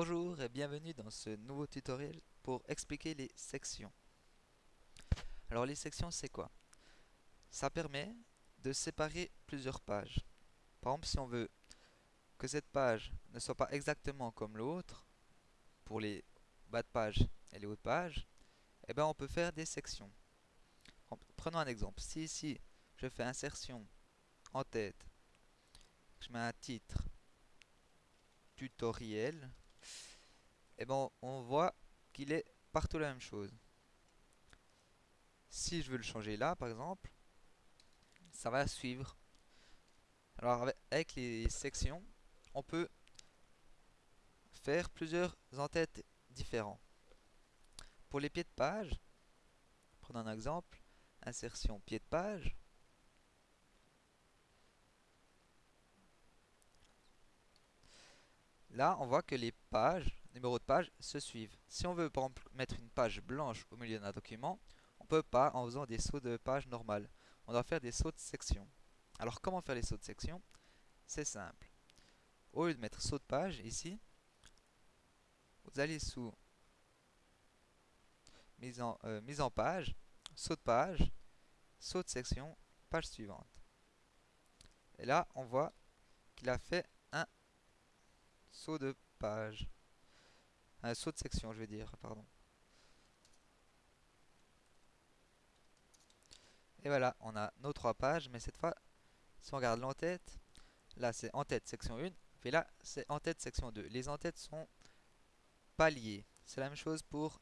Bonjour et bienvenue dans ce nouveau tutoriel pour expliquer les sections. Alors les sections c'est quoi? Ça permet de séparer plusieurs pages. Par exemple si on veut que cette page ne soit pas exactement comme l'autre, pour les bas de page et les hauts de page, eh ben on peut faire des sections. Prenons un exemple. Si ici je fais insertion en tête, je mets un titre tutoriel, et eh ben on voit qu'il est partout la même chose. Si je veux le changer là, par exemple, ça va suivre. Alors avec les sections, on peut faire plusieurs entêtes différents. Pour les pieds de page, prenons un exemple, insertion pied de page. Là, on voit que les pages numéros de page se suivent. Si on veut mettre une page blanche au milieu d'un document, on peut pas en faisant des sauts de page normales. On doit faire des sauts de section. Alors comment faire les sauts de section? C'est simple. Au lieu de mettre saut de page ici, vous allez sous mise en, euh, mise en page, saut de page, saut de section, page suivante. Et là, on voit qu'il a fait un saut de page. Un saut de section, je veux dire, pardon. Et voilà, on a nos trois pages, mais cette fois, si on regarde l'entête, là c'est en-tête section 1, et là c'est en-tête section 2. Les en-têtes sont pas liées. C'est la même chose pour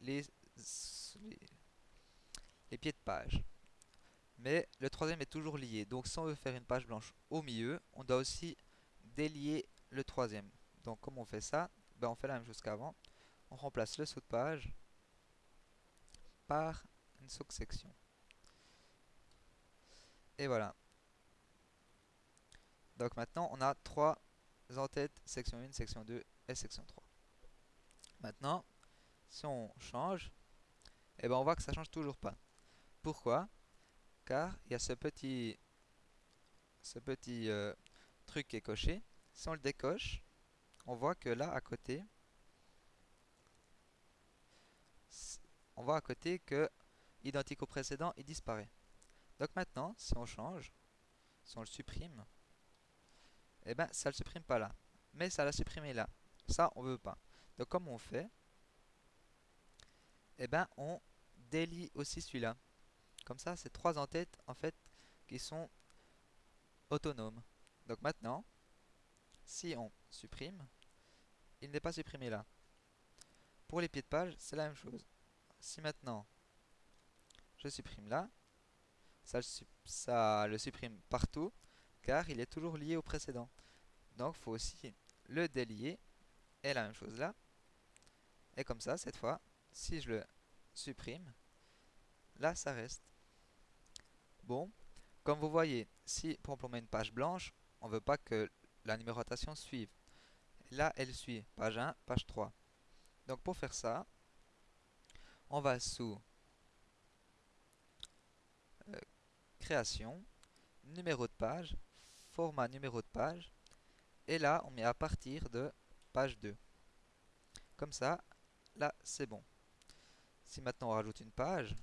les, les, les pieds de page. Mais le troisième est toujours lié. Donc si on veut faire une page blanche au milieu, on doit aussi délier le troisième. Donc comment on fait ça ben, on fait la même chose qu'avant. On remplace le saut de page par une sous-section. Et voilà. Donc maintenant, on a trois entêtes, section 1, section 2 et section 3. Maintenant, si on change, eh ben on voit que ça change toujours pas. Pourquoi? Car il y a ce petit, ce petit euh, truc qui est coché. Si on le décoche, on voit que là, à côté, on voit à côté que identique au précédent, il disparaît. Donc maintenant, si on change, si on le supprime, eh ben ça ne le supprime pas là. Mais ça l'a supprimé là. Ça, on veut pas. Donc comme on fait Eh ben on délie aussi celui-là. Comme ça, c'est trois entêtes en fait qui sont autonomes. Donc maintenant, si on supprime, il n'est pas supprimé là. Pour les pieds de page, c'est la même chose. Si maintenant, je supprime là, ça, le supprime partout, car il est toujours lié au précédent. Donc, il faut aussi le délier, et la même chose là. Et comme ça, cette fois, si je le supprime, là, ça reste. Bon, comme vous voyez, si pour on met une page blanche, on ne veut pas que la numérotation suive. Là, elle suit page 1, page 3. Donc pour faire ça, on va sous euh, création, numéro de page, format numéro de page, et là on met à partir de page 2. Comme ça, là c'est bon. Si maintenant on rajoute une page,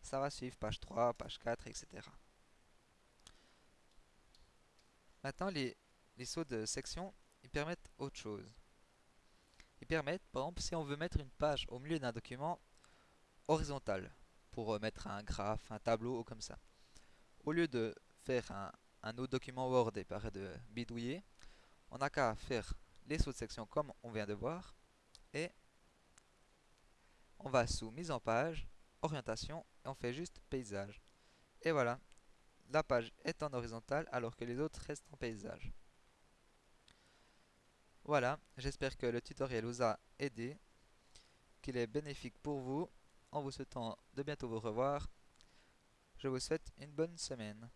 ça va suivre page 3, page 4, etc. Maintenant les sauts de section, permettent autre chose. Ils permettent, par exemple, si on veut mettre une page au milieu d'un document horizontal, pour euh, mettre un graphe, un tableau ou comme ça. Au lieu de faire un, autre document Word et de bidouiller, on n'a qu'à faire les section comme on vient de voir, et on va sous mise en page, orientation, et on fait juste paysage. Et voilà, la page est en horizontal alors que les autres restent en paysage. Voilà, j'espère que le tutoriel vous a aidé, qu'il est bénéfique pour vous. En vous souhaitant de bientôt vous revoir, je vous souhaite une bonne semaine.